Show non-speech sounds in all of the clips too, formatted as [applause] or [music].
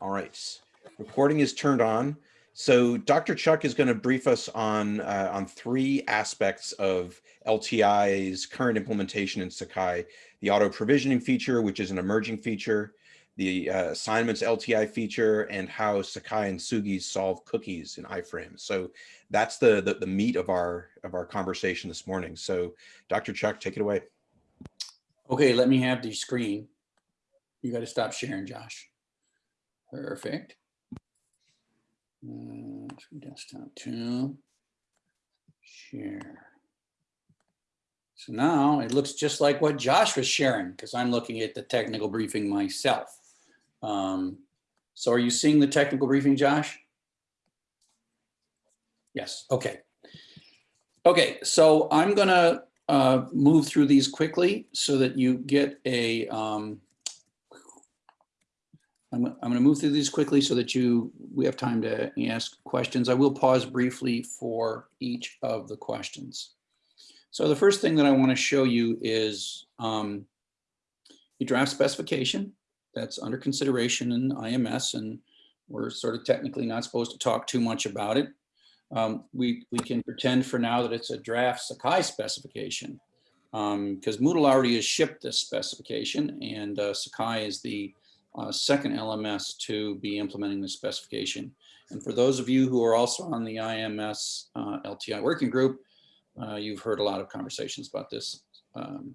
All right, recording is turned on. So Dr. Chuck is going to brief us on uh, on three aspects of LTI's current implementation in Sakai: the auto provisioning feature, which is an emerging feature, the uh, assignments LTI feature, and how Sakai and Tsugi solve cookies in iframes. So that's the, the the meat of our of our conversation this morning. So Dr. Chuck, take it away. Okay, let me have the screen. You got to stop sharing, Josh. Perfect. Uh, Desktop two. Share. So now it looks just like what Josh was sharing because I'm looking at the technical briefing myself. Um, so are you seeing the technical briefing, Josh? Yes, okay. Okay, so I'm gonna uh, move through these quickly so that you get a, um, I'm, I'm going to move through these quickly so that you, we have time to ask questions. I will pause briefly for each of the questions. So the first thing that I want to show you is um, a draft specification that's under consideration in IMS and we're sort of technically not supposed to talk too much about it. Um, we, we can pretend for now that it's a draft Sakai specification because um, Moodle already has shipped this specification and uh, Sakai is the uh, second LMS to be implementing the specification. And for those of you who are also on the IMS uh, LTI working group, uh, you've heard a lot of conversations about this. Um,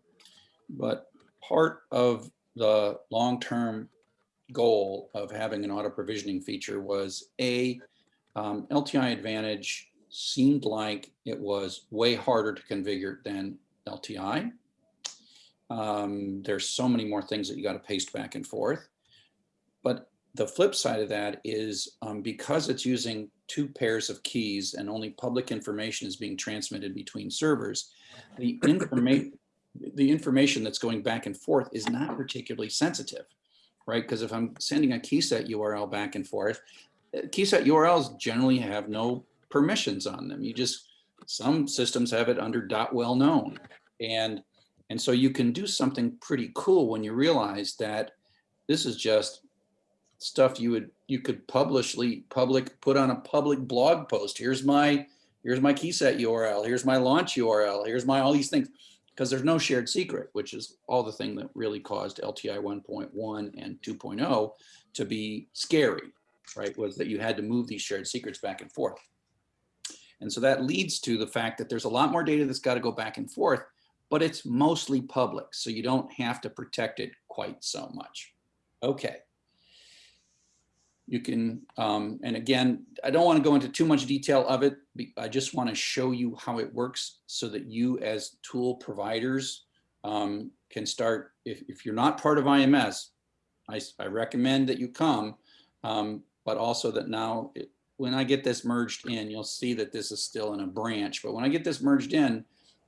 but part of the long-term goal of having an auto provisioning feature was A, um, LTI Advantage seemed like it was way harder to configure than LTI. Um, there's so many more things that you got to paste back and forth. But the flip side of that is um, because it's using two pairs of keys and only public information is being transmitted between servers, the information the information that's going back and forth is not particularly sensitive, right? Because if I'm sending a key set URL back and forth, uh, key set URLs generally have no permissions on them. You just, some systems have it under dot well known. And, and so you can do something pretty cool when you realize that this is just stuff you would you could publicly public put on a public blog post. Here's my here's my key set URL. Here's my launch URL. Here's my all these things because there's no shared secret, which is all the thing that really caused LTI 1.1 and 2.0 to be scary, right? Was that you had to move these shared secrets back and forth. And so that leads to the fact that there's a lot more data that's got to go back and forth, but it's mostly public. So you don't have to protect it quite so much. Okay you can, um, and again, I don't want to go into too much detail of it. I just want to show you how it works so that you as tool providers um, can start, if, if you're not part of IMS, I, I recommend that you come, um, but also that now it, when I get this merged in, you'll see that this is still in a branch, but when I get this merged in,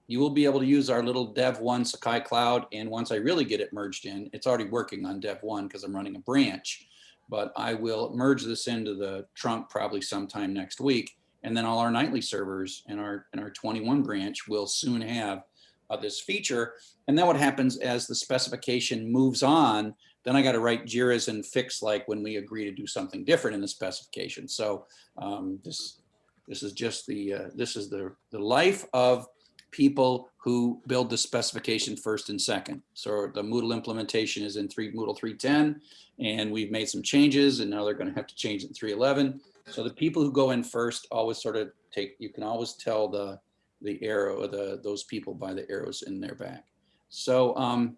you will be able to use our little dev one Sakai cloud. And once I really get it merged in, it's already working on dev one because I'm running a branch but I will merge this into the trunk probably sometime next week. And then all our nightly servers in our, in our 21 branch will soon have uh, this feature. And then what happens as the specification moves on, then I got to write JIRAs and fix like when we agree to do something different in the specification. So um, this, this is just the, uh, this is the, the life of people who build the specification first and second. So the Moodle implementation is in three Moodle 310, and we've made some changes, and now they're going to have to change it in 311. So the people who go in first always sort of take, you can always tell the the arrow, the those people by the arrows in their back. So um,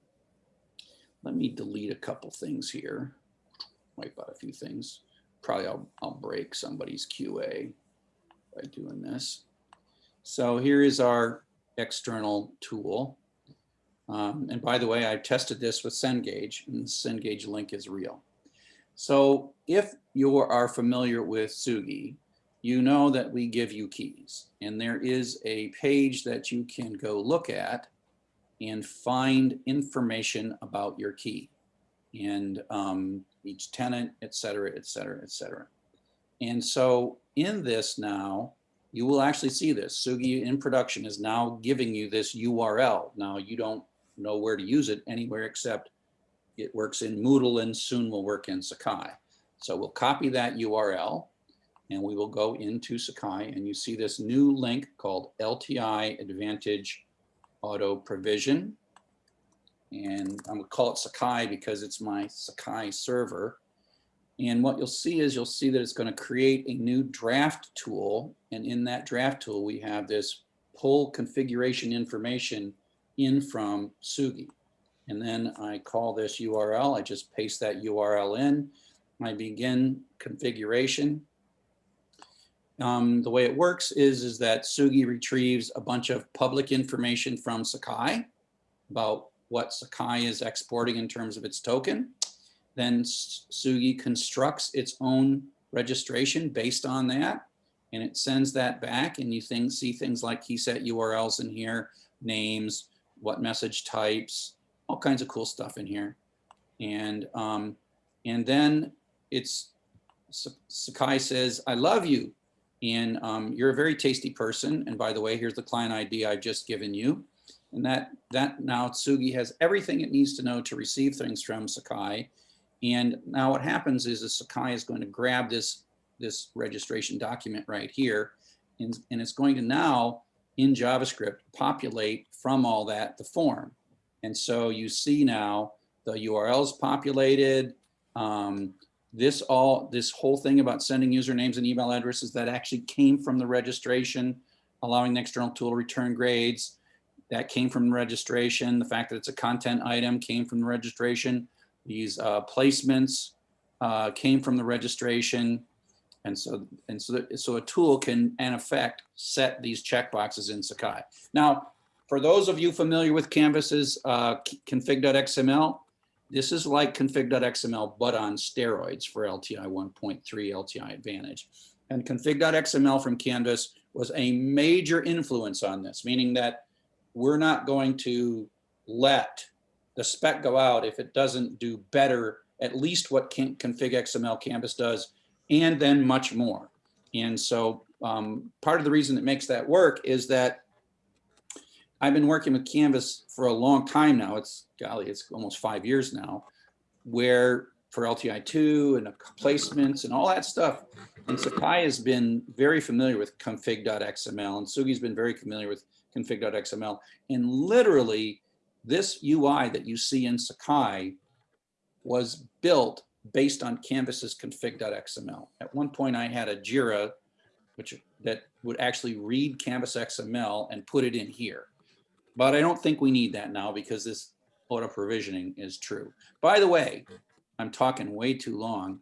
let me delete a couple things here, wipe out a few things. Probably I'll, I'll break somebody's QA by doing this. So here is our external tool. Um, and by the way, I tested this with Cengage and the Cengage link is real. So if you are familiar with Tsugi, you know that we give you keys and there is a page that you can go look at and find information about your key and um, each tenant, et cetera, et cetera, et cetera. And so in this now, you will actually see this. Tsugi in production is now giving you this URL. Now you don't know where to use it anywhere except it works in Moodle and soon will work in Sakai. So we'll copy that URL and we will go into Sakai and you see this new link called LTI Advantage Auto Provision. And I'm gonna call it Sakai because it's my Sakai server. And what you'll see is you'll see that it's going to create a new draft tool. And in that draft tool, we have this pull configuration information in from Tsugi. And then I call this URL. I just paste that URL in. I begin configuration. Um, the way it works is, is that Tsugi retrieves a bunch of public information from Sakai about what Sakai is exporting in terms of its token. Then Tsugi constructs its own registration based on that. And it sends that back and you think, see things like key set URLs in here, names, what message types, all kinds of cool stuff in here. And, um, and then it's, Sakai says, I love you. And um, you're a very tasty person. And by the way, here's the client ID I've just given you. And that, that now Tsugi has everything it needs to know to receive things from Sakai. And now what happens is the Sakai is going to grab this, this registration document right here, and, and it's going to now, in JavaScript, populate from all that the form. And so you see now the URLs populated, um, this all, this whole thing about sending usernames and email addresses that actually came from the registration, allowing the external tool to return grades, that came from registration. The fact that it's a content item came from the registration. These uh, placements uh, came from the registration. And so, and so, so a tool can, in effect, set these checkboxes in Sakai. Now, for those of you familiar with Canvas's uh, config.xml, this is like config.xml, but on steroids for LTI 1.3 LTI Advantage. And config.xml from Canvas was a major influence on this, meaning that we're not going to let the spec go out if it doesn't do better, at least what can, config XML Canvas does, and then much more. And so um, part of the reason it makes that work is that I've been working with Canvas for a long time now. It's golly, it's almost five years now, where for LTI2 and placements and all that stuff. And Sakai has been very familiar with config.xml and Tsugi's been very familiar with config.xml. And literally this UI that you see in Sakai was built based on Canvas's config.xml. At one point I had a Jira which that would actually read Canvas XML and put it in here. But I don't think we need that now because this auto provisioning is true. By the way, I'm talking way too long.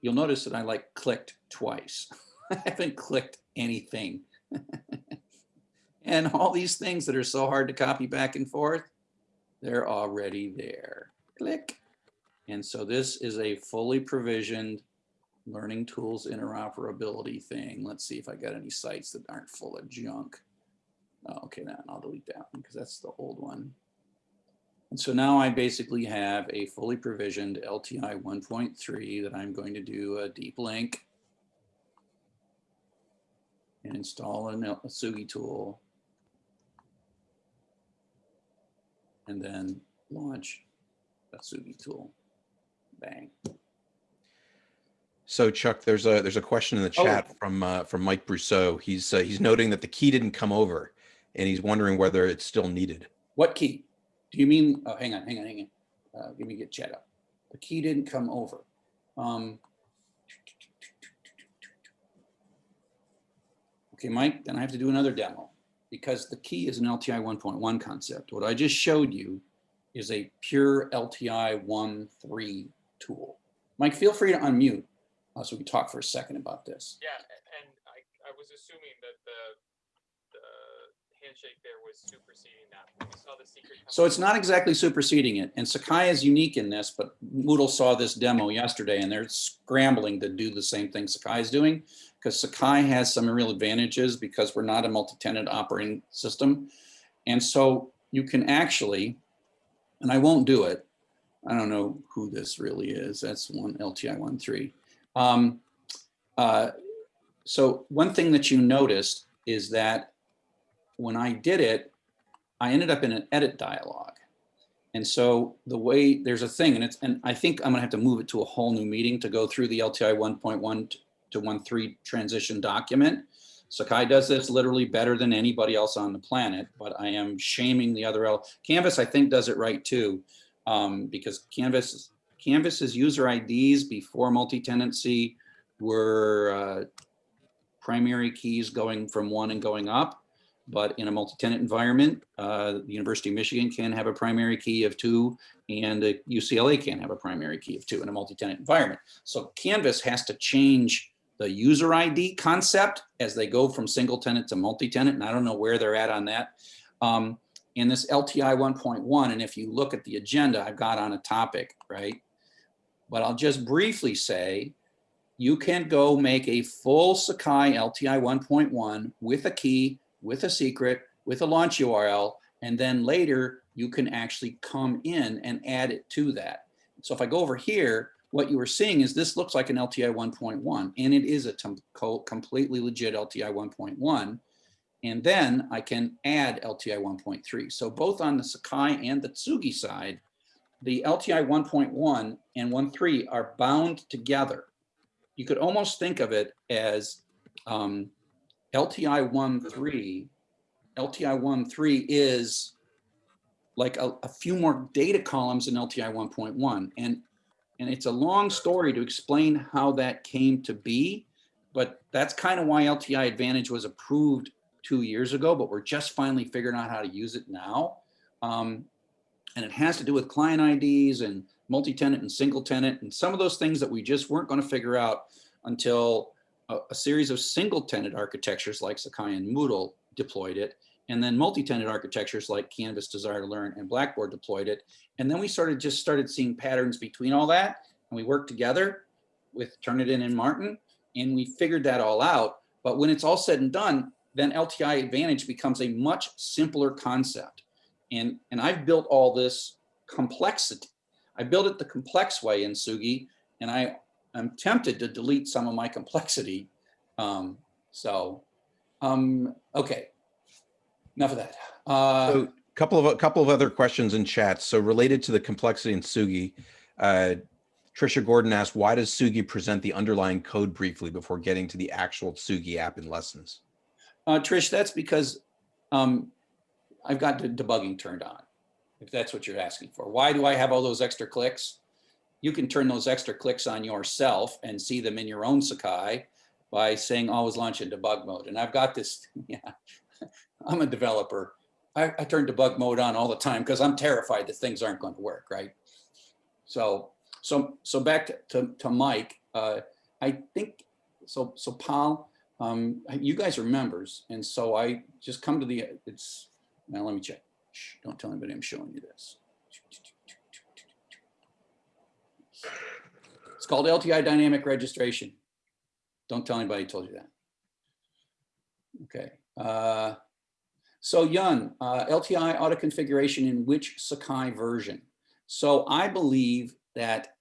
You'll notice that I like clicked twice. [laughs] I haven't clicked anything. [laughs] And all these things that are so hard to copy back and forth, they're already there. Click. And so this is a fully provisioned learning tools interoperability thing. Let's see if I got any sites that aren't full of junk. Oh, okay, then I'll delete that one because that's the old one. And so now I basically have a fully provisioned LTI 1.3 that I'm going to do a deep link and install a Tsugi tool and then launch a Tsugi tool. Bang. So Chuck, there's a there's a question in the Oh. chat from uh, from Mike Brousseau. He's uh, he's noting that the key didn't come over, and he's wondering whether it's still needed. What key? Do you mean, oh, hang on, hang on, hang on. Uh, give me get chat up. The key didn't come over. Um, okay, Mike, then I have to do another demo because the key is an LTI 1.1 concept. What I just showed you is a pure LTI 1.3 tool. Mike, feel free to unmute uh, so we can talk for a second about this. Yeah, and I, I was assuming that the, the handshake there was superseding that. We saw the secret. So it's not exactly superseding it, and Sakai is unique in this, but Moodle saw this demo yesterday and they're scrambling to do the same thing Sakai is doing, because Sakai has some real advantages because we're not a multi-tenant operating system. And so you can actually, and I won't do it, I don't know who this really is, that's one LTI 1.3. Um, uh, so one thing that you noticed is that when I did it, I ended up in an edit dialog. And so the way, there's a thing, and it's, and I think I'm gonna have to move it to a whole new meeting to go through the LTI 1.1 to 1.3 transition document. Sakai does this literally better than anybody else on the planet, but I am shaming the other, L- Canvas, I think, does it right too. Um, because Canvas, Canvas's user IDs before multi-tenancy were uh, primary keys going from one and going up. But in a multi-tenant environment, uh, the University of Michigan can have a primary key of two and UCLA can have a primary key of two in a multi-tenant environment. So Canvas has to change the user ID concept as they go from single tenant to multi-tenant, and I don't know where they're at on that. Um, in this LTI 1.1, and if you look at the agenda, I've got on a topic, right? But I'll just briefly say, you can go make a full Sakai LTI 1.1 with a key, with a secret, with a launch URL, and then later you can actually come in and add it to that. So if I go over here, what you are seeing is this looks like an LTI 1.1 and it is a completely legit LTI 1.1. And then I can add LTI 1.3. So both on the Sakai and the Tsugi side, the LTI 1.1 and 1.3 are bound together. You could almost think of it as um, LTI 1.3. LTI 1.3 is like a, a few more data columns in LTI 1.1. And and it's a long story to explain how that came to be, but that's kind of why LTI Advantage was approved two years ago, but we're just finally figuring out how to use it now. Um, and it has to do with client IDs and multi-tenant and single tenant and some of those things that we just weren't going to figure out until a, a series of single tenant architectures like Sakai and Moodle deployed it. And then multi-tenant architectures like Canvas, Desire to Learn, and Blackboard deployed it. And then we started just started seeing patterns between all that, and we worked together with Turnitin and Martin, and we figured that all out. But when it's all said and done, then LTI Advantage becomes a much simpler concept. And and I've built all this complexity. I built it the complex way in Tsugi, and I am tempted to delete some of my complexity. Um, so, um, okay, enough of that. Uh, So couple of, a couple of other questions in chat. So related to the complexity in Tsugi, uh, Trisha Gordon asked, why does Tsugi present the underlying code briefly before getting to the actual Tsugi app in lessons? Uh, Trish, that's because um, I've got the debugging turned on, if that's what you're asking for. Why do I have all those extra clicks? You can turn those extra clicks on yourself and see them in your own Sakai by saying always launch in debug mode. And I've got this, [laughs] yeah, I'm a developer. I, I turn debug mode on all the time because I'm terrified that things aren't going to work, right? So, so, so back to, to, to Mike, uh, I think, so, so Paul, um, you guys are members, and so I just come to the, it's, now let me check. Shh, don't tell anybody I'm showing you this. It's called LTI Dynamic Registration. Don't tell anybody told you that. Okay. Uh, so Yun, uh, LTI auto configuration in which Sakai version? So I believe that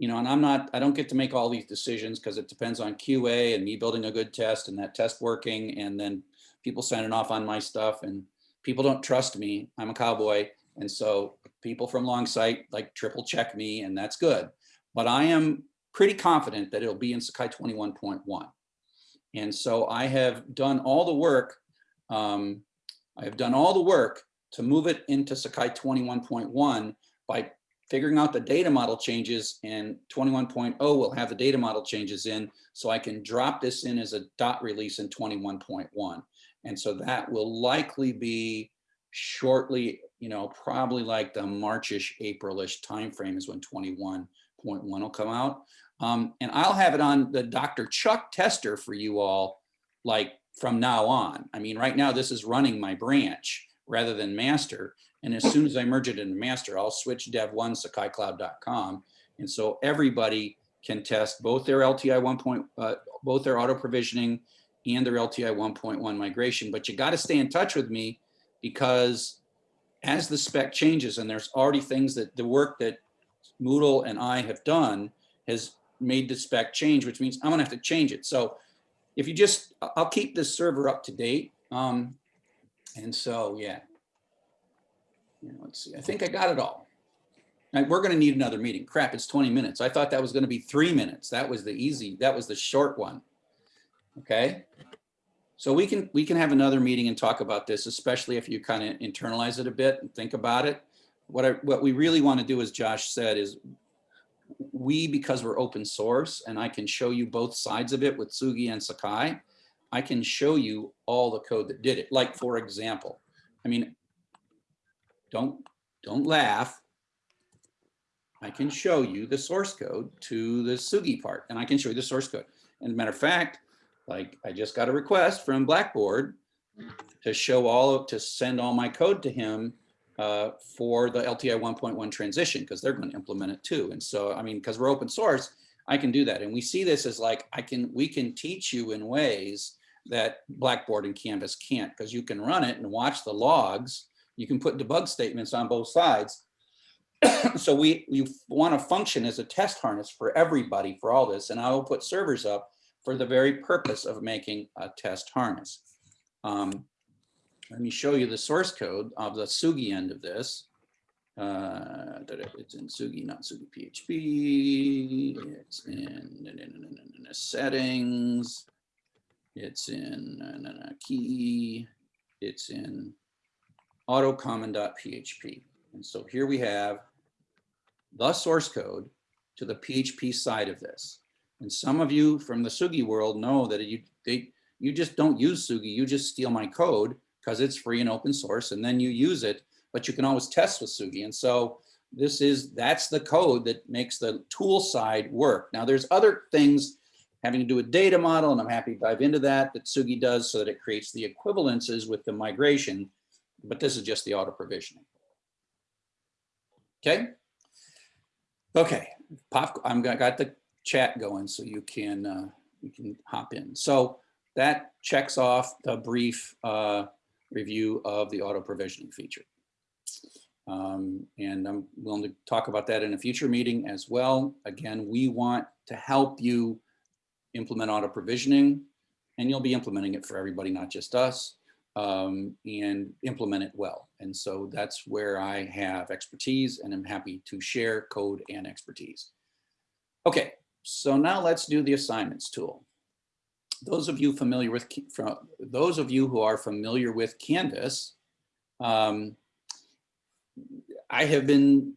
you know, and I'm not, I don't get to make all these decisions because it depends on QA and me building a good test and that test working and then people signing off on my stuff and people don't trust me. I'm a cowboy. And so people from Longsight like triple check me and that's good. But I am pretty confident that it'll be in Sakai 21.1. And so I have done all the work. Um, I have done all the work to move it into Sakai 21.1 by figuring out the data model changes and 21.0 will have the data model changes in so I can drop this in as a dot release in 21.1. And so that will likely be shortly, you know, probably like the Marchish, Aprilish timeframe is when 21.1 will come out. Um, and I'll have it on the Dr. Chuck tester for you all, like from now on. I mean, right now this is running my branch rather than master. And as soon as I merge it into master, I'll switch dev1 sakaicloud.com. And so everybody can test both their LTI 1. Point, uh, both their auto provisioning and their LTI 1.1 migration. But you got to stay in touch with me because as the spec changes and there's already things that the work that Moodle and I have done has made the spec change, which means I'm gonna have to change it. So if you just, I'll keep this server up to date. Um, and so, yeah. Yeah, let's see, I think I got it all. We're gonna need another meeting. Crap, it's 20 minutes. I thought that was gonna be three minutes. That was the easy, that was the short one. Okay? So we can, we can have another meeting and talk about this, especially if you kind of internalize it a bit and think about it. What I, what we really want to do, as Josh said, is we, because we're open source and I can show you both sides of it with Tsugi and Sakai, I can show you all the code that did it. Like, for example, I mean, don't, don't laugh. I can show you the source code to the Tsugi part and I can show you the source code. And matter of fact, like I just got a request from Blackboard to show all of, to send all my code to him uh, for the LTI 1.1 transition because they're going to implement it too. And so, I mean, because we're open source, I can do that. And we see this as like, I can, we can teach you in ways that Blackboard and Canvas can't because you can run it and watch the logs. You can put debug statements on both sides. [coughs] so we, we want to function as a test harness for everybody for all this. And I will put servers up for the very purpose of making a test harness. Um, let me show you the source code of the Tsugi end of this. Uh, it's in Tsugi, not Tsugi PHP. It's in, in, in, in settings. It's in key. It's in autocommon.php. And so here we have the source code to the PHP side of this. And some of you from the Tsugi world know that you they you just don't use Tsugi, you just steal my code because it's free and open source and then you use it, but you can always test with Tsugi. And so this is that's the code that makes the tool side work. Now there's other things having to do with data model, and I'm happy to dive into that, that Tsugi does so that it creates the equivalences with the migration, but this is just the auto provisioning. Okay. Okay, pop, I'm got, got the chat going so you can uh, you can hop in. So that checks off the brief uh, review of the auto provisioning feature. Um, and I'm willing to talk about that in a future meeting as well. Again, we want to help you implement auto provisioning and you'll be implementing it for everybody, not just us, um, and implement it well. And so that's where I have expertise and I'm happy to share code and expertise. Okay, so now let's do the assignments tool. Those of you familiar with, those of you who are familiar with Canvas, um, I have been,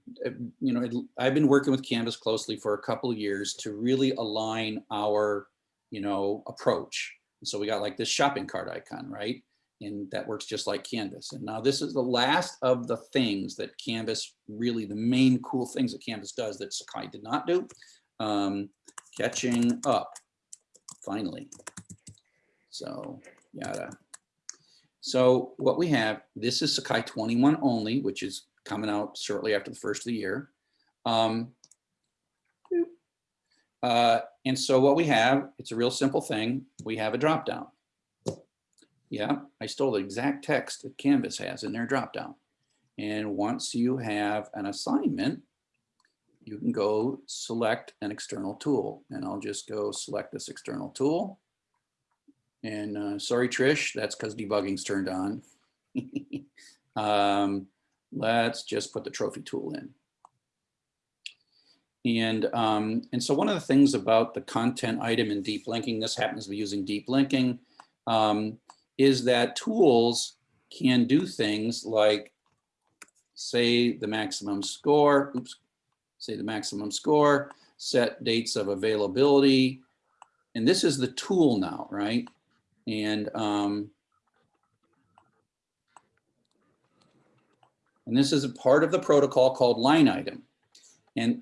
you know, I've been working with Canvas closely for a couple years to really align our, you know, approach. So we got like this shopping cart icon, right? And that works just like Canvas. And now this is the last of the things that Canvas really, the main cool things that Canvas does that Sakai did not do um, catching up finally. So yada. So what we have, this is Sakai 21 only, which is coming out shortly after the first of the year. Um, uh, and so what we have, it's a real simple thing. We have a drop down. Yeah, I stole the exact text that Canvas has in their drop down. And once you have an assignment, you can go select an external tool and I'll just go select this external tool. And uh, sorry, Trish, that's because debugging's turned on. [laughs] um, let's just put the trophy tool in. And, um, and so one of the things about the content item in deep linking, this happens to be using deep linking, um, is that tools can do things like say the maximum score, oops, say the maximum score, set dates of availability. And this is the tool now, right? And, um, and this is a part of the protocol called line item. And,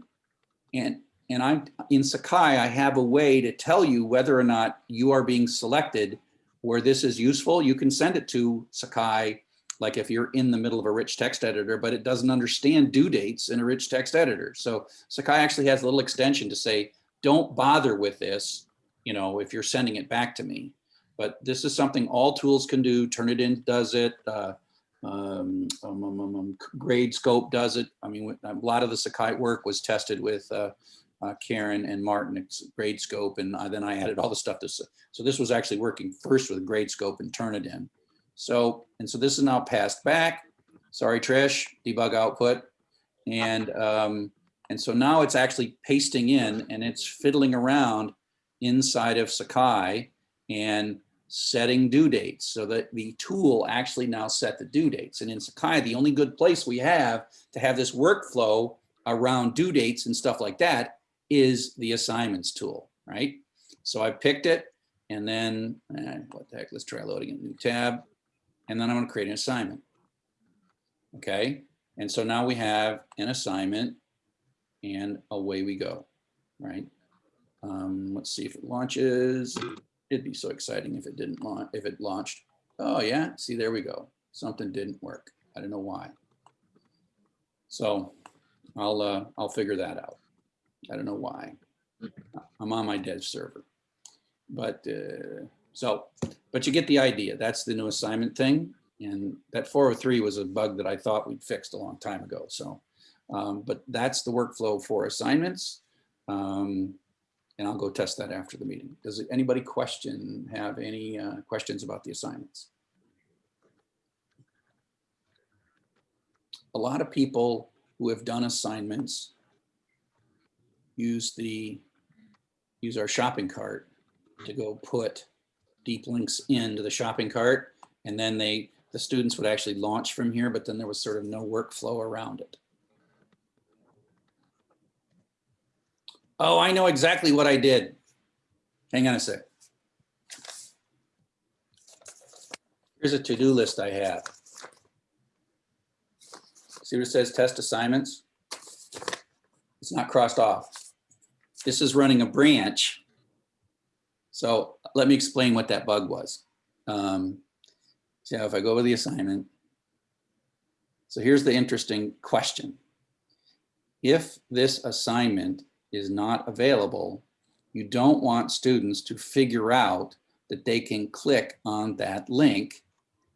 and, and I'm in Sakai, I have a way to tell you whether or not you are being selected where this is useful. You can send it to Sakai like if you're in the middle of a rich text editor, but it doesn't understand due dates in a rich text editor. So Sakai actually has a little extension to say, don't bother with this, you know, if you're sending it back to me. But this is something all tools can do. Turnitin does it. Uh, um, um, um, um, um Gradescope does it. I mean, a lot of the Sakai work was tested with uh, uh, Karen and Martin at Gradescope, and uh, then I added all the stuff. To, so this was actually working first with Gradescope and Turnitin. So, and so this is now passed back. sorry, Trish, debug output. And, um, and so now it's actually pasting in and it's fiddling around inside of Sakai and setting due dates so that the tool actually now set the due dates. And in Sakai, the only good place we have to have this workflow around due dates and stuff like that is the assignments tool, right? So I picked it and then, eh, what the heck, let's try loading a new tab. And then I'm gonna create an assignment. Okay, and so now we have an assignment and away we go, right? Um, let's see if it launches. It'd be so exciting if it didn't launch, if it launched. Oh yeah, see, there we go. Something didn't work. I don't know why. So I'll, uh, I'll figure that out. I don't know why. I'm on my dev server. But, uh, so, but you get the idea. That's the new assignment thing. And that 403 was a bug that I thought we'd fixed a long time ago. So, um, but that's the workflow for assignments. Um, and I'll go test that after the meeting. Does anybody question, have any uh, questions about the assignments? A lot of people who have done assignments use the, use our shopping cart to go put deep links into the shopping cart. And then they, the students would actually launch from here, but then there was sort of no workflow around it. Oh, I know exactly what I did. Hang on a sec. Here's a to-do list I have. See what it says, test assignments? It's not crossed off. This is running a branch. So let me explain what that bug was. Um, so if I go over the assignment. So here's the interesting question. If this assignment is not available, you don't want students to figure out that they can click on that link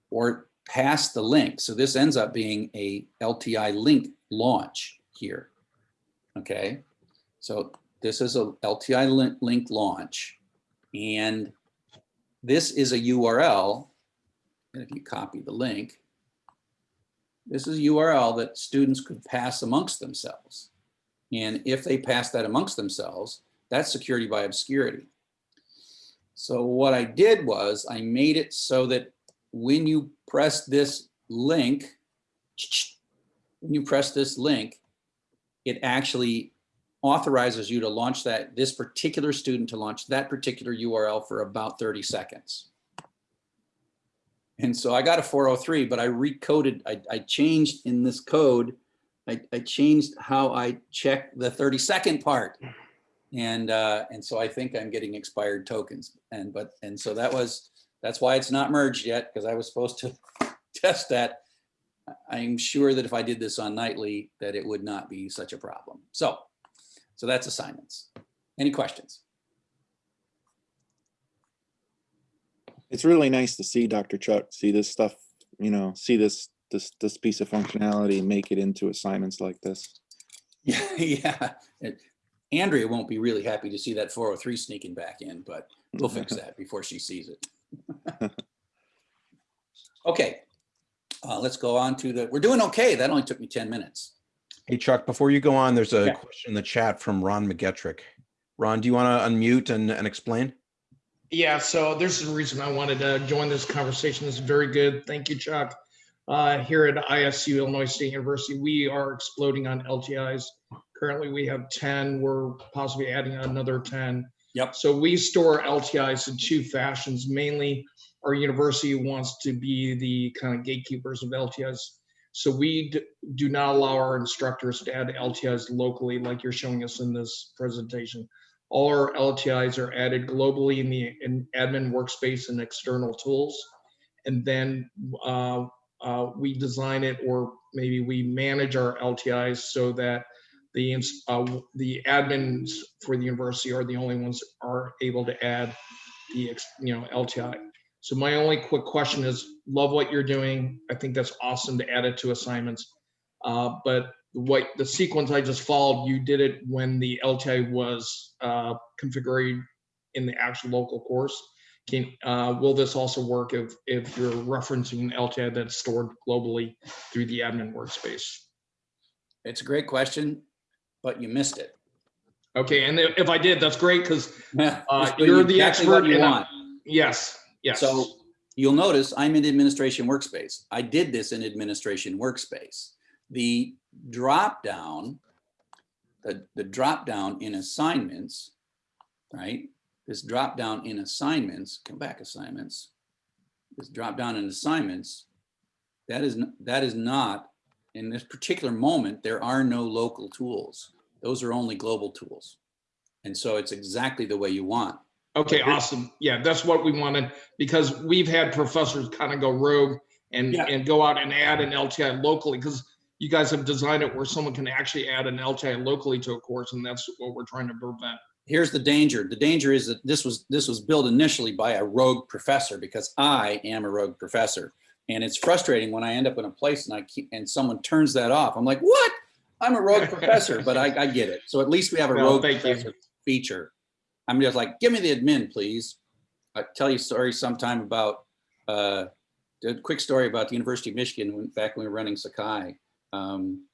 or pass the link. So this ends up being a LTI link launch here. Okay, so this is a LTI link, link launch and this is a URL. And if you copy the link, this is a URL that students could pass amongst themselves. And if they pass that amongst themselves, that's security by obscurity. So what I did was I made it so that when you press this link, [tsk] when you press this link, it actually authorizes you to launch that, this particular student to launch that particular URL for about 30 seconds. And so I got a 403, but I recoded, I, I changed in this code I, I changed how I check the 30 second part. And, uh, and so I think I'm getting expired tokens. And, but, and so that was, that's why it's not merged yet, because I was supposed to [laughs] test that. I'm sure that if I did this on nightly, that it would not be such a problem. So, so that's assignments. Any questions? It's really nice to see Dr. Chuck, see this stuff, you know, see this this this piece of functionality make it into assignments like this. [laughs] Yeah, yeah. It- Andrea won't be really happy to see that 403 sneaking back in, but we'll fix [laughs] that before she sees it. [laughs] Okay, uh, let's go on to the, we're doing okay. That only took me 10 minutes. Hey Chuck, before you go on, there's a Yeah. question in the chat from Ron McGetrick. Ron, do you want to unmute and, and explain? Yeah, so there's the reason I wanted to join this conversation. It's very good. Thank you, Chuck. Uh, here at ISU, Illinois State University, we are exploding on LTIs. Currently, we have 10. We're possibly adding another 10. Yep. So we store LTIs in two fashions. Mainly, our university wants to be the kind of gatekeepers of LTIs. So we do not allow our instructors to add LTIs locally, like you're showing us in this presentation. All our LTIs are added globally in the in admin workspace and external tools. And then uh, uh, we design it or maybe we manage our LTIs so that the, uh, the admins for the university are the only ones are able to add the, you know, LTI. So my only quick question is, love what you're doing. I think that's awesome to add it to assignments. Uh, But what, the sequence I just followed, you did it when the LTI was uh, configured in the actual local course. can, uh, will this also work if, if you're referencing an LTI that's stored globally through the admin workspace? It's a great question, but you missed it. Okay, and if I did, that's great, because, [laughs] uh, you're the what expert you I- want. yes, yes. So you'll notice I'm in administration workspace. I did this in administration workspace. The drop down, the, the drop down in assignments, right? This drop down in assignments, come back assignments. This drop down in assignments, that is, that is not, in this particular moment, there are no local tools. Those are only global tools. And so it's exactly the way you want. Okay, awesome. Yeah, that's what we wanted, because we've had professors kind of go rogue and, Yeah. and go out and add an LTI locally, because you guys have designed it where someone can actually add an LTI locally to a course, and that's what we're trying to prevent. here's the danger. The danger is that this was this was built initially by a rogue professor because I am a rogue professor. And it's frustrating when I end up in a place and I keep and someone turns that off. I'm like, what? I'm a rogue [laughs] professor, but I, I get it. So at least we have a Well, rogue thank you. feature. I'm just like, give me the admin, please. I tell you a story sometime about uh, a quick story about the University of Michigan when back when we were running Sakai. Um,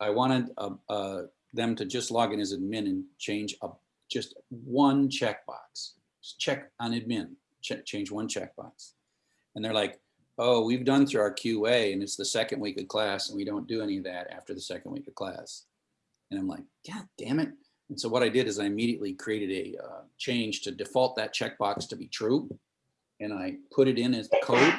I wanted uh, uh, them to just log in as admin and change a just one checkbox. Just check on admin, check, change one checkbox. And they're like, oh, we've done through our QA and it's the second week of class and we don't do any of that after the second week of class. And I'm like, God damn it. And so what I did is I immediately created a uh, change to default that checkbox to be true. And I put it in as code.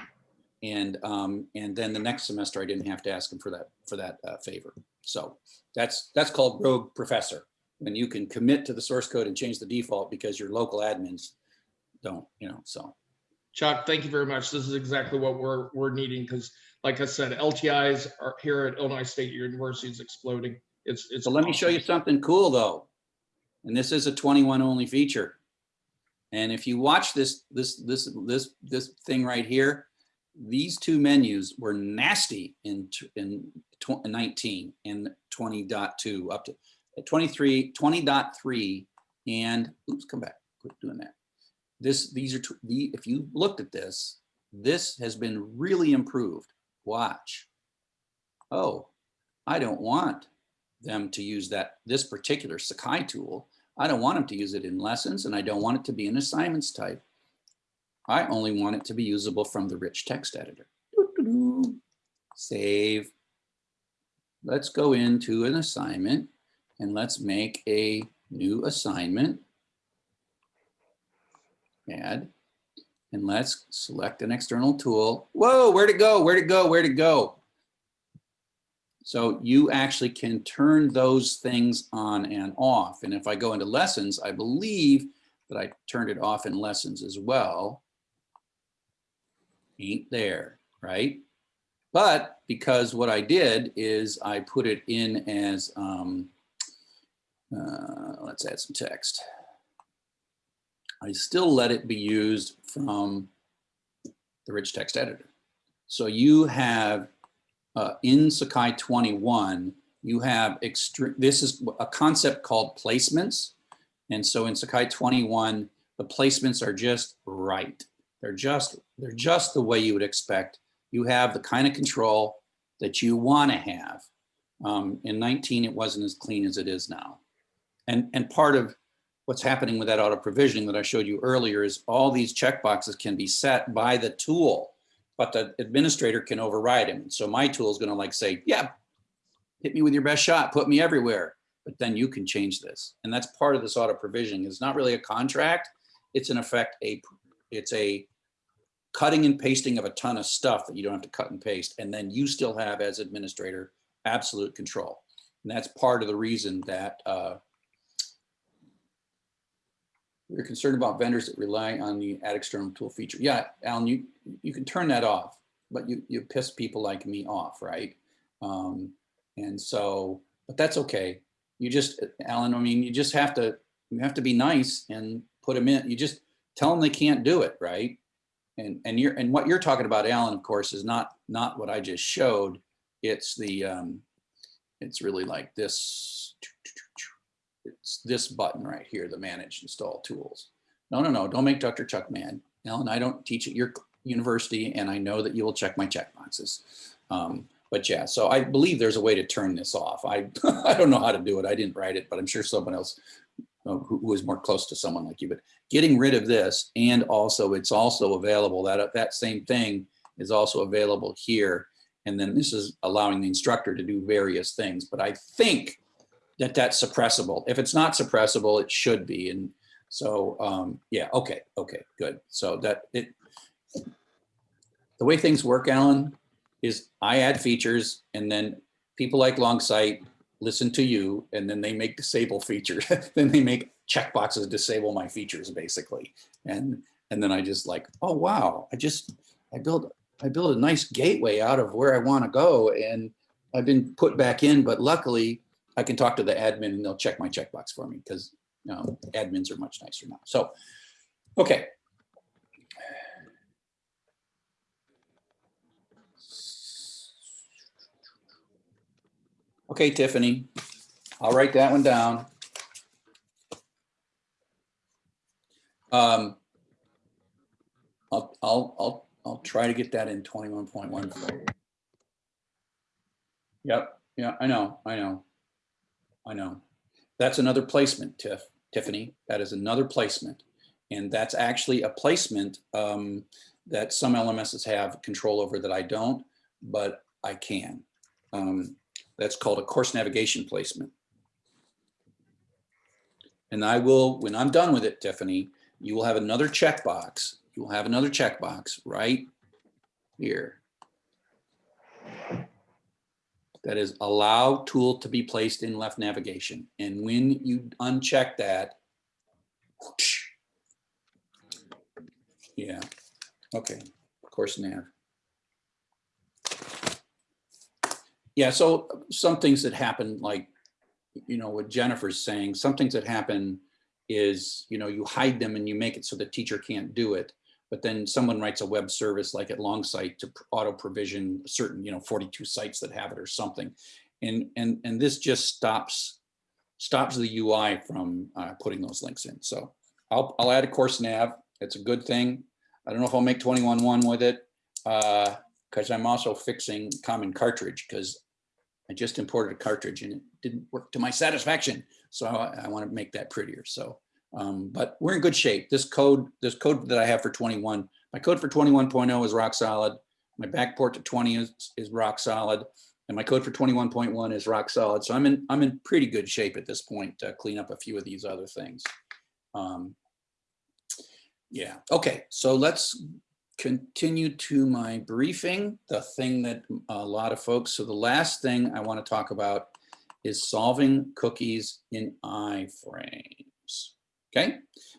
And um, and then the next semester I didn't have to ask them for that for that uh, favor. So that's that's called rogue professor when you can commit to the source code and change the default because your local admins don't, you know, so. Chuck, thank you very much. This is exactly what we're, we're needing, because like I said, LTIs are here at Illinois State University is exploding. It's, it's. So let me show you something cool though. And this is a 21 only feature. And if you watch this, this, this, this, this thing right here, these two menus were nasty in, in tw- 19 and 20.2 up to 23, 20.3 and oops, come back, quit doing that. This, these are, the, if you looked at this, this has been really improved. Watch. Oh, I don't want them to use that, this particular Sakai tool. I don't want them to use it in lessons and I don't want it to be an assignments type. I only want it to be usable from the rich text editor. Save. Let's go into an assignment and let's make a new assignment. Add. And let's select an external tool. Whoa, where'd it go? Where'd it go? Where'd it go? So you actually can turn those things on and off. And if I go into lessons, I believe that I turned it off in lessons as well. Ain't there, right? But because what I did is I put it in as, um, uh, let's add some text. I still let it be used from the rich text editor. So you have uh, in Sakai 21, you have extreme, this is a concept called placements. And so in Sakai 21, the placements are just right. They're just, they're just the way you would expect. You have the kind of control that you want to have. Um, in 19, it wasn't as clean as it is now. And, and part of what's happening with that auto provisioning that I showed you earlier is all these checkboxes can be set by the tool but the administrator can override him. So my tool is going to like say, yeah, hit me with your best shot, put me everywhere. But then you can change this. And that's part of this auto provisioning. It's not really a contract. It's in effect a, it's a cutting and pasting of a ton of stuff that you don't have to cut and paste. And then you still have as administrator, absolute control. And that's part of the reason that uh, we're concerned about vendors that rely on the add external tool feature. Yeah, Alan, you, you can turn that off, but you, you piss people like me off, right? Um, and so, but that's okay. You just, Alan, I mean, you just have to, you have to be nice and put them in. You just tell them they can't do it, right? And, and you're, and what you're talking about, Alan, of course, is not, not what I just showed. It's the, um, it's really like this. It's this button right here, the manage install tools. No, no, no, don't make Dr. Chuck mad. Ellen, I don't teach at your university and I know that you will check my check boxes. Um, but yeah, so I believe there's a way to turn this off. I, [laughs] I don't know how to do it. I didn't write it, but I'm sure someone else uh, who, who is more close to someone like you, but getting rid of this and also it's also available that, that same thing is also available here. And then this is allowing the instructor to do various things, but I think that that's suppressible. If it's not suppressible, it should be. And so, um, yeah, okay, okay, good. So that it, the way things work, Alan, is I add features and then people like Longsight listen to you and then they make disable features. [laughs] then they make checkboxes disable my features basically. And and then I just like, oh wow, I just I built I built a nice gateway out of where I want to go and I've been put back in, but luckily I can talk to the admin and they'll check my checkbox for me because know, admins are much nicer now. So, okay. Okay, Tiffany, I'll write that one down. Um, I'll, I'll, I'll, I'll try to get that in twenty-one point one. Yep, yeah, I know, I know. I know. That's another placement, Tiff, Tiffany. That is another placement. And that's actually a placement um, that some LMSs have control over that I don't, but I can. Um, that's called a course navigation placement. And I will, when I'm done with it, Tiffany, you will have another checkbox. You will have another checkbox right here. That is allow tool to be placed in left navigation. And when you uncheck that, whoosh. yeah, okay, Of course nav. Yeah, so some things that happen, like, you know, what Jennifer's saying, some things that happen is, you know, you hide them and you make it so the teacher can't do it. But then someone writes a web service like at Longsight to auto provision certain, you know, 42 sites that have it or something. And, and, and this just stops, stops the UI from uh, putting those links in. So I'll, I'll add a course nav. It's a good thing. I don't know if I'll make 21.1 with it because I'm also fixing common cartridge because I just imported a cartridge and it didn't work to my satisfaction. So I, I want to make that prettier. So, um, but we're in good shape. This code, this code that I have for 21, my code for 21.0 is rock solid. My backport to 20 is, is rock solid. And my code for 21.1 is rock solid. So I'm in, I'm in pretty good shape at this point to clean up a few of these other things. Um, yeah, okay, so let's continue to my briefing, the thing that a lot of folks, so the last thing I want to talk about is solving cookies in iframes. Okay,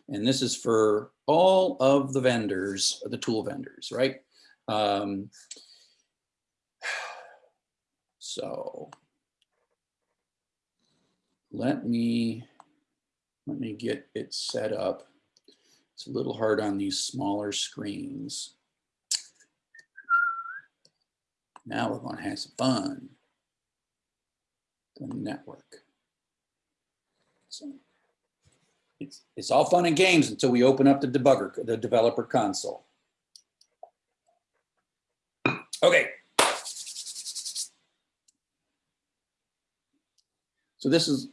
and this is for all of the vendors, the tool vendors, right? Um, [sighs] so let me let me get it set up. It's a little hard on these smaller screens. Now we're to have some fun. The network. So it's, it's all fun and games until we open up the debugger, the developer console. Okay. So this is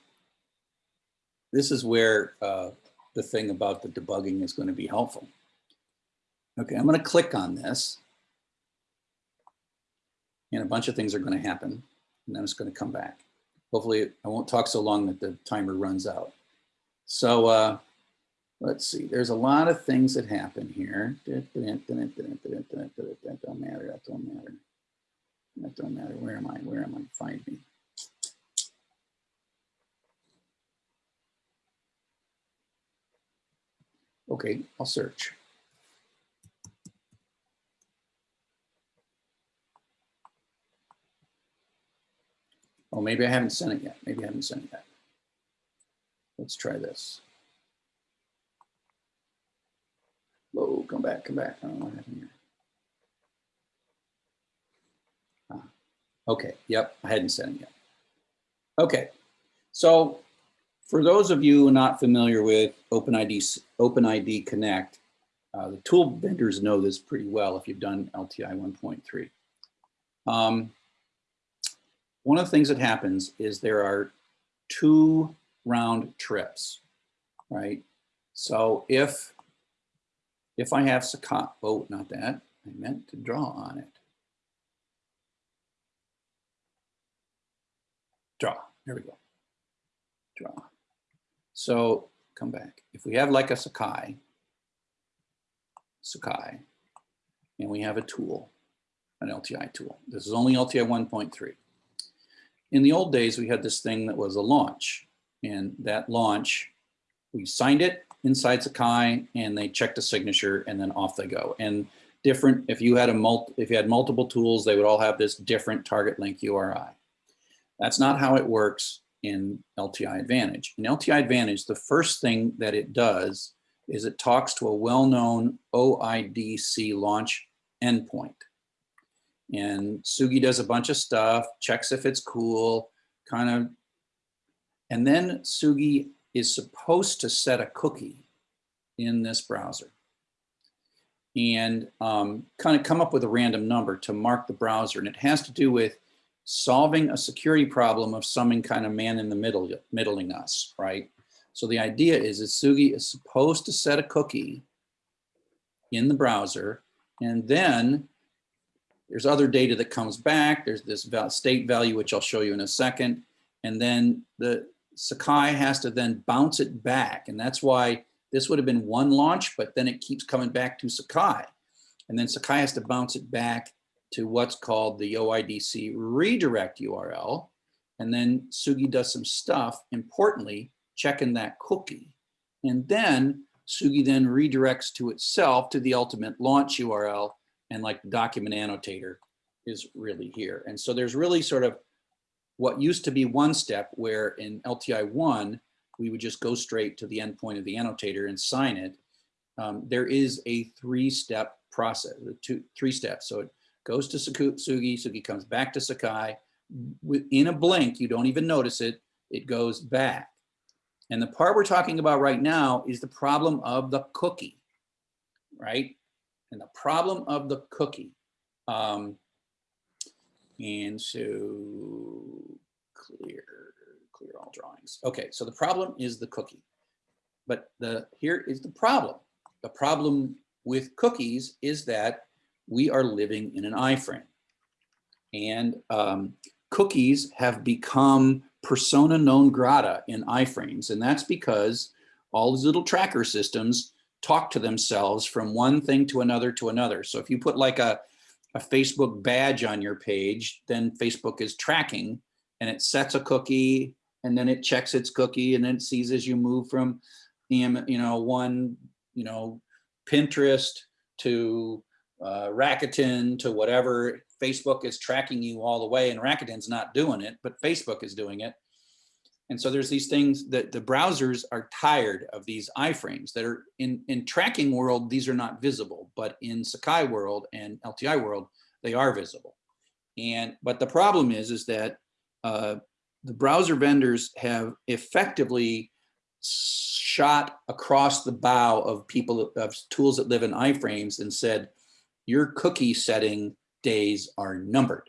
this is where uh, the thing about the debugging is going to be helpful. Okay, I'm going to click on this. And a bunch of things are going to happen. And then it's going to come back. Hopefully I won't talk so long that the timer runs out. So uh, let's see, there's a lot of things that happen here. That don't matter, that don't matter. That don't matter. Where am I? Where am I? Find me. Okay, I'll search. Oh, maybe I haven't sent it yet. Maybe I haven't sent it yet. Let's try this. Whoa, come back, come back. I don't know what happened here. Ah, okay, yep, I hadn't sent it yet. Okay, so for those of you not familiar with OpenID, OpenID Connect, Uh, the tool vendors know this pretty well if you've done LTI 1.3. Um, one of the things that happens is there are two round trips, right? So if if I have Sakai, oh, not that, I meant to draw on it. Draw, there we go. Draw. So come back. If we have like a Sakai, Sakai, and we have a tool, an LTI tool. This is only LTI 1.3. In the old days, we had this thing that was a launch. And that launch, we signed it inside Sakai and they checked a signature and then off they go. And different, if you had a multi, if you had multiple tools, they would all have this different target link URI. That's not how it works in LTI Advantage. In LTI Advantage, the first thing that it does is it talks to a well-known OIDC launch endpoint. And Tsugi does a bunch of stuff, checks if it's cool, kind of. And then Tsugi is supposed to set a cookie in this browser and um, kind of come up with a random number to mark the browser. And it has to do with solving a security problem of some kind of man in the middle, middling us, right? So the idea is that Tsugi is supposed to set a cookie in the browser, and then there's other data that comes back. There's this state value, which I'll show you in a second. And then the Sakai has to then bounce it back. And that's why this would have been one launch, but then it keeps coming back to Sakai. And then Sakai has to bounce it back to what's called the OIDC redirect URL. And then Tsugi does some stuff, importantly, checking that cookie. And then Tsugi then redirects to itself to the ultimate launch URL and like the document annotator is really here. And so there's really sort of what used to be one step where in LTI one, we would just go straight to the endpoint of the annotator and sign it. Um, there is a three-step process, two, three steps. So it goes to Tsugi, Tsugi comes back to Sakai. In a blink, you don't even notice it, it goes back. And the part we're talking about right now is the problem of the cookie, right? And the problem of the cookie. Um, and so clear, clear all drawings. Okay, so the problem is the cookie. But the here is the problem. The problem with cookies is that we are living in an iframe. And um, cookies have become persona non grata in iframes. And that's because all these little tracker systems talk to themselves from one thing to another to another. So if you put like a, a Facebook badge on your page, then Facebook is tracking and it sets a cookie and then it checks its cookie and then it sees as you move from, you know, one, you know, Pinterest to uh, Rakuten to whatever, Facebook is tracking you all the way and Rakuten's not doing it, but Facebook is doing it. And so there's these things that the browsers are tired of these iframes that are in, in tracking world, these are not visible, but in Sakai world and LTI world, they are visible. And, but the problem is, is that uh, the browser vendors have effectively shot across the bow of people, of tools that live in iframes and said, your cookie setting days are numbered.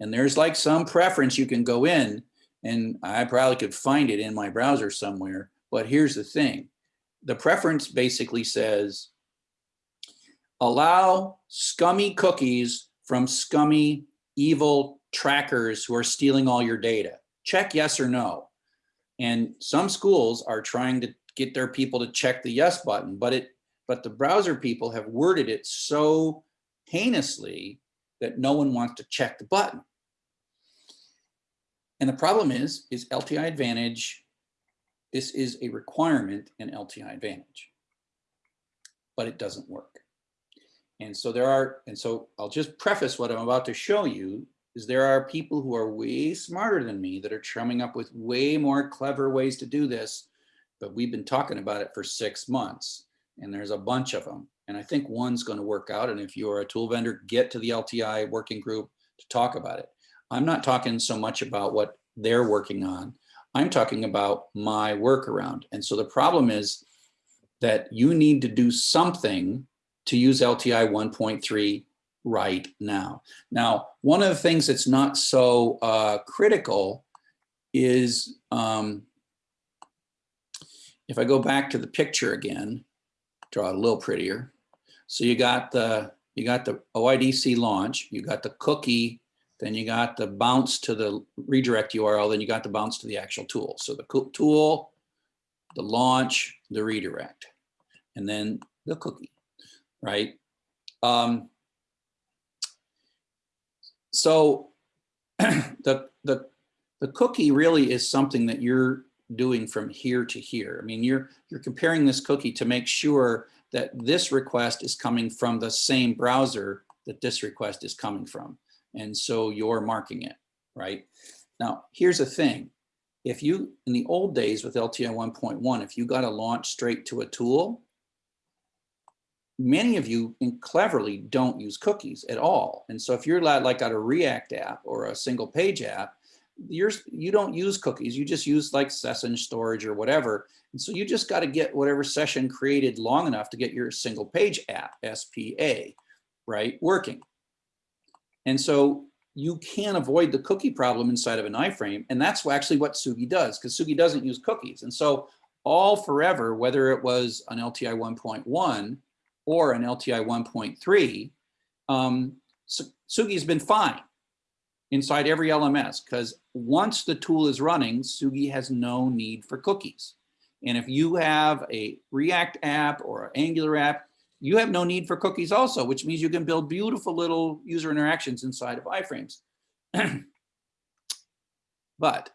And there's like some preference you can go in and I probably could find it in my browser somewhere. But here's the thing. The preference basically says, allow scummy cookies from scummy, evil trackers who are stealing all your data. Check yes or no. And some schools are trying to get their people to check the yes button, but it but the browser people have worded it so heinously that no one wants to check the button. And the problem is, is LTI Advantage, this is a requirement in LTI Advantage, but it doesn't work. And so there are, and so I'll just preface what I'm about to show you is there are people who are way smarter than me that are coming up with way more clever ways to do this, but we've been talking about it for six months and there's a bunch of them. And I think one's gonna work out. And if you're a tool vendor, get to the LTI working group to talk about it. I'm not talking so much about what they're working on. I'm talking about my workaround. And so the problem is that you need to do something to use LTI 1.3 right now. Now, one of the things that's not so uh, critical is um, if I go back to the picture again, draw it a little prettier. So you got the you got the OIDC launch, you got the cookie, then you got the bounce to the redirect URL, then you got the bounce to the actual tool. So the tool, the launch, the redirect, and then the cookie, right? Um, so [clears throat] the, the, the cookie really is something that you're doing from here to here. I mean, you're, you're comparing this cookie to make sure that this request is coming from the same browser that this request is coming from. And so you're marking it, right? Now, here's the thing. If you, in the old days with LTI 1.1, if you got a launch straight to a tool, many of you cleverly don't use cookies at all. And so if you're like got a React app or a single page app, you're, you don't use cookies. You just use like session storage or whatever. And so you just got to get whatever session created long enough to get your single page app, SPA, right, working. And so you can't avoid the cookie problem inside of an iframe. And that's actually what Tsugi does, because Tsugi doesn't use cookies. And so all forever, whether it was an LTI 1.1 or an LTI 1.3, um, Tsugi's been fine inside every LMS because once the tool is running, Tsugi has no need for cookies. And if you have a React app or an Angular app, you have no need for cookies also, which means you can build beautiful little user interactions inside of iframes. [clears throat] but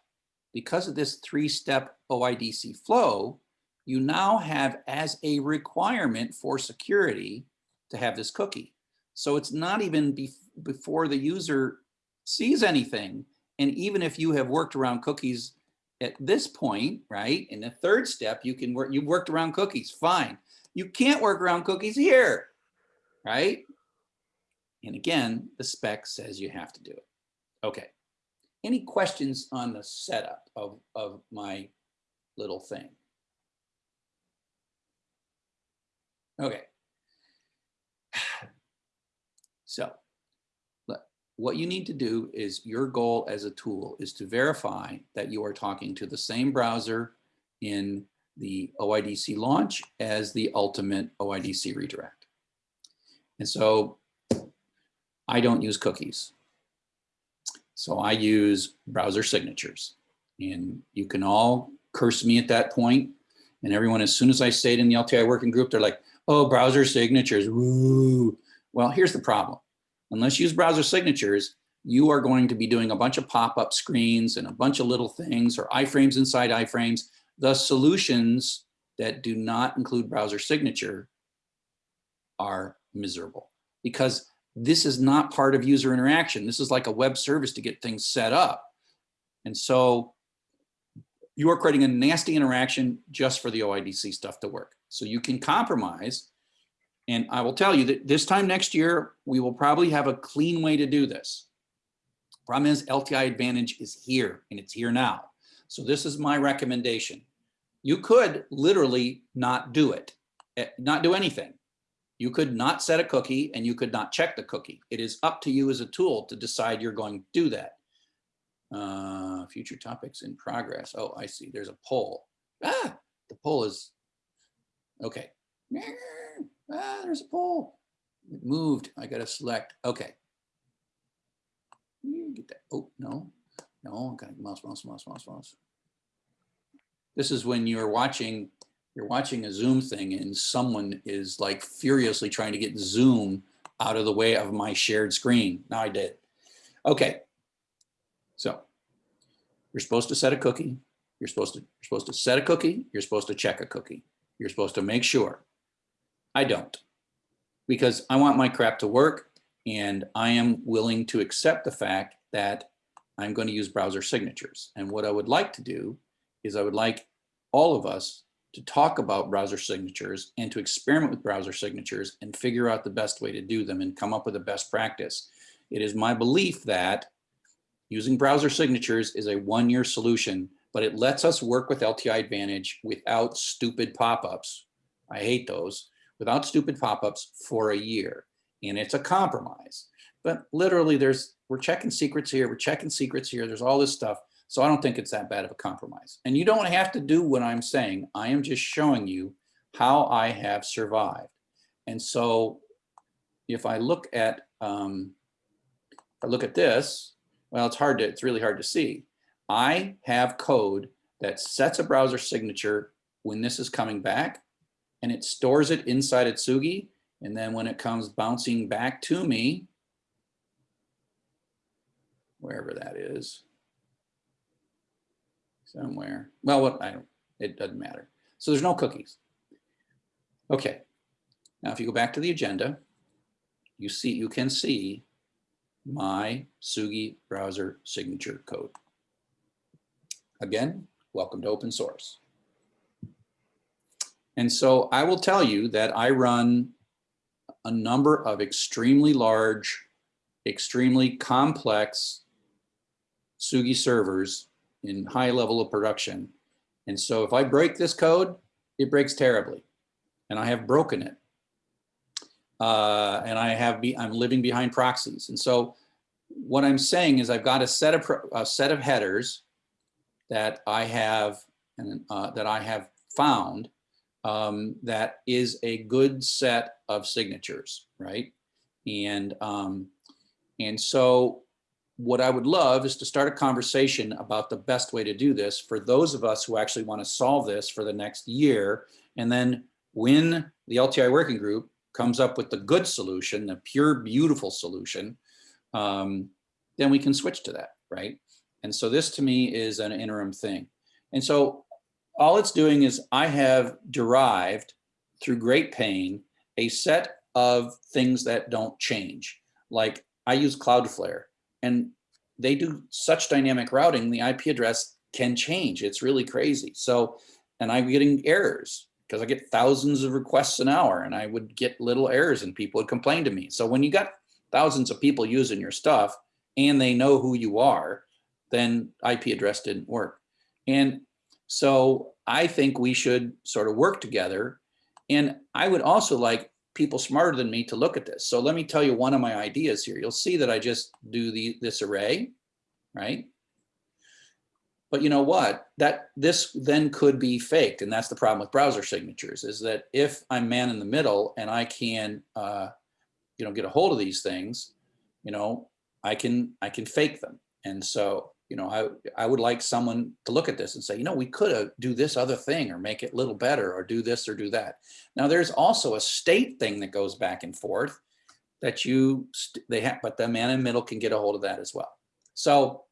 because of this three-step OIDC flow, you now have as a requirement for security to have this cookie. So it's not even be before the user sees anything. And even if you have worked around cookies at this point, right, in the third step, you can work, you've worked around cookies, fine. You can't work around cookies here, right? And again, the spec says you have to do it. Okay. Any questions on the setup of, of my little thing? Okay. [sighs] So what you need to do is your goal as a tool is to verify that you are talking to the same browser in the OIDC launch as the ultimate OIDC redirect. And so I don't use cookies. So I use browser signatures. And you can all curse me at that point. And everyone, as soon as I say it in the LTI working group, they're like, oh, browser signatures, woo. Well, here's the problem. Unless you use browser signatures, you are going to be doing a bunch of pop-up screens and a bunch of little things or iframes inside iframes. The solutions that do not include browser signature are miserable because this is not part of user interaction. This is like a web service to get things set up. And so you are creating a nasty interaction just for the OIDC stuff to work. So you can compromise. And I will tell you that this time next year, we will probably have a clean way to do this. Problem is LTI Advantage is here and it's here now. So this is my recommendation. You could literally not do it, eh, not do anything. You could not set a cookie and you could not check the cookie. It is up to you as a tool to decide you're going to do that. Uh, future topics in progress. Oh, I see. There's a poll. Ah, the poll is okay. Ah, there's a poll. It moved. I got to select. Okay. Get that. Oh, no. No, I got to mouse, mouse, mouse, mouse, mouse. This is when you're watching, you're watching a Zoom thing and someone is like furiously trying to get Zoom out of the way of my shared screen. Now I did. Okay. So you're supposed to set a cookie. You're supposed to, you're supposed to set a cookie. You're supposed to check a cookie. You're supposed to make sure. I don't because I want my crap to work and I am willing to accept the fact that I'm going to use browser signatures. And what I would like to do is I would like all of us to talk about browser signatures and to experiment with browser signatures and figure out the best way to do them and come up with a best practice. It is my belief that using browser signatures is a one-year solution, but it lets us work with LTI Advantage without stupid pop-ups. I hate those without stupid pop-ups for a year. And it's a compromise. But literally there's, we're checking secrets here, we're checking secrets here, there's all this stuff. So I don't think it's that bad of a compromise. And you don't have to do what I'm saying. I am just showing you how I have survived. And so if I look at, um, I look at this, well, it's hard to, it's really hard to see. I have code that sets a browser signature when this is coming back and it stores it inside Atsugi. And then when it comes bouncing back to me, wherever that is, somewhere. Well, what I it doesn't matter. So there's no cookies. Okay. Now, if you go back to the agenda, you see, you can see my Tsugi browser signature code. Again, welcome to open source. And so I will tell you that I run a number of extremely large, extremely complex Tsugi servers in high level of production. And so if I break this code, it breaks terribly. And I have broken it. Uh, and I have be, I'm living behind proxies. And so what I'm saying is I've got a set of a set of headers that I have and uh, that I have found um, that is a good set of signatures, right? And um, and so what I would love is to start a conversation about the best way to do this for those of us who actually want to solve this for the next year. And then when the LTI working group comes up with the good solution, the pure, beautiful solution, um, then we can switch to that, right? And so this to me is an interim thing. And so all it's doing is I have derived through great pain a set of things that don't change. Like I use Cloudflare and they do such dynamic routing, the IP address can change. It's really crazy. So, and I'm getting errors because I get thousands of requests an hour and I would get little errors and people would complain to me. So when you got thousands of people using your stuff and they know who you are, then IP address didn't work. And so I think we should sort of work together. And I would also like people smarter than me to look at this. So let me tell you one of my ideas here. You'll see that I just do the this array, right? But you know what? That this then could be faked, and that's the problem with browser signatures. Is that if I'm man in the middle and I can, uh, you know, get a hold of these things, you know, I can I can fake them. And so you know, I, I would like someone to look at this and say, you know, we could do this other thing or make it a little better or do this or do that. Now there's also a state thing that goes back and forth that you, they have, but the man in the middle can get a hold of that as well. So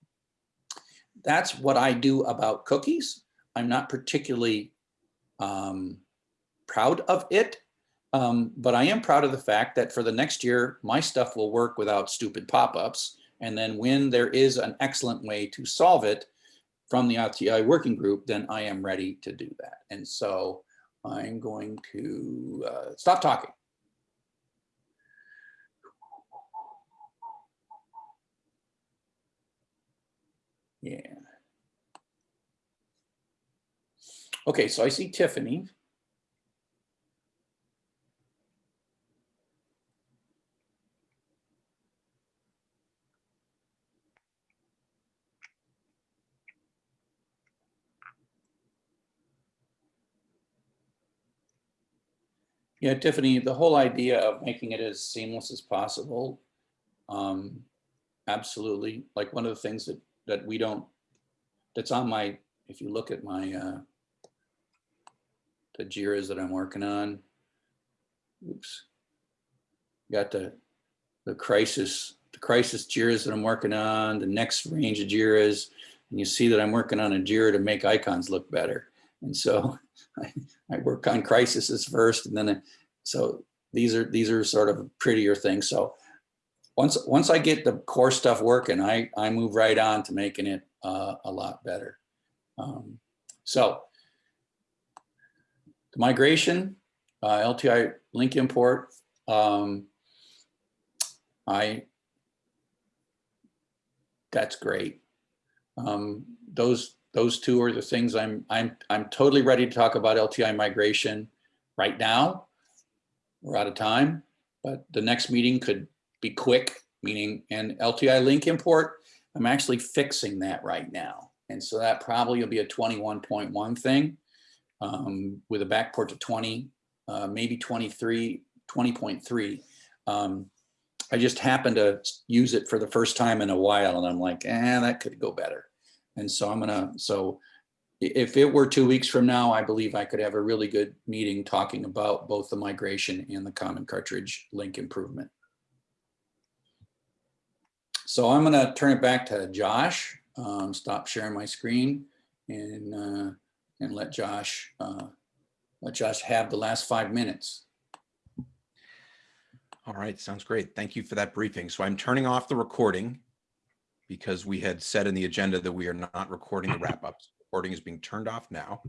that's what I do about cookies. I'm not particularly um, proud of it, um, but I am proud of the fact that for the next year, my stuff will work without stupid pop-ups and then when there is an excellent way to solve it from the LTI working group, then I am ready to do that. And so I'm going to uh, stop talking. Yeah. Okay, so I see Tiffany. Yeah, Tiffany, the whole idea of making it as seamless as possible. Um, absolutely. Like one of the things that, that we don't, that's on my, if you look at my, uh, the JIRAs that I'm working on. Oops. Got the, the crisis, the crisis JIRAs that I'm working on, the next range of JIRAs. And you see that I'm working on a JIRA to make icons look better. And so I, [laughs] I work on crises first, and then so these are these are sort of prettier things. So once once I get the core stuff working, I I move right on to making it uh, a lot better. Um, so the migration, uh, LTI link import. Um, I that's great. Um, those those two are the things I'm I'm I'm totally ready to talk about LTI migration right now. we're out of time, but the next meeting could be quick, meaning, an LTI link import, I'm actually fixing that right now. And so that probably will be a twenty-one point one thing um, with a backport to twenty, uh, maybe 23, 20.3. Um, I just happened to use it for the first time in a while and I'm like, eh, that could go better. And so I'm gonna, so if it were two weeks from now, I believe I could have a really good meeting talking about both the migration and the common cartridge link improvement. So I'm gonna turn it back to Josh, um, stop sharing my screen and, uh, and let Josh, uh, let Josh have the last five minutes. All right, sounds great. Thank you for that briefing. So I'm turning off the recording because we had said in the agenda that we are not recording the [laughs] wrap ups. Recording is being turned off now.